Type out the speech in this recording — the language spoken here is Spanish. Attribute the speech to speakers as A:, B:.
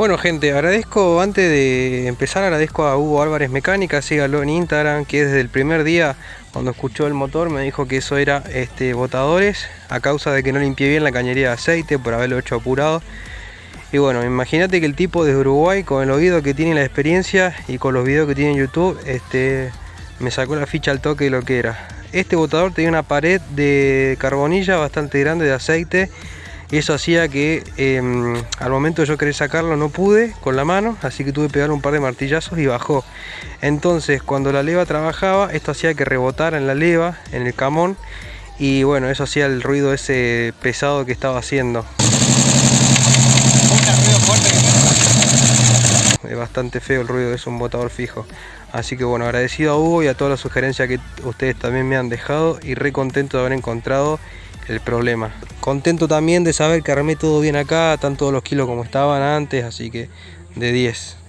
A: Bueno gente, agradezco, antes de empezar agradezco a Hugo Álvarez Mecánica, sígalo en Instagram, que desde el primer día cuando escuchó el motor me dijo que eso era este, botadores, a causa de que no limpié bien la cañería de aceite por haberlo hecho apurado. Y bueno, imagínate que el tipo desde Uruguay, con el oído que tiene la experiencia y con los videos que tiene en YouTube, este, me sacó la ficha al toque de lo que era. Este botador tenía una pared de carbonilla bastante grande de aceite y eso hacía que em, al momento de yo querer sacarlo no pude con la mano, así que tuve que pegar un par de martillazos y bajó. Entonces cuando la leva trabajaba, esto hacía que rebotara en la leva, en el camón, y bueno, eso hacía el ruido ese pesado que estaba haciendo. Es bastante feo el ruido, es un botador fijo. Así que bueno, agradecido a Hugo y a todas las sugerencias que ustedes también me han dejado y re contento de haber encontrado el problema. Contento también de saber que armé todo bien acá, todos los kilos como estaban antes, así que de 10.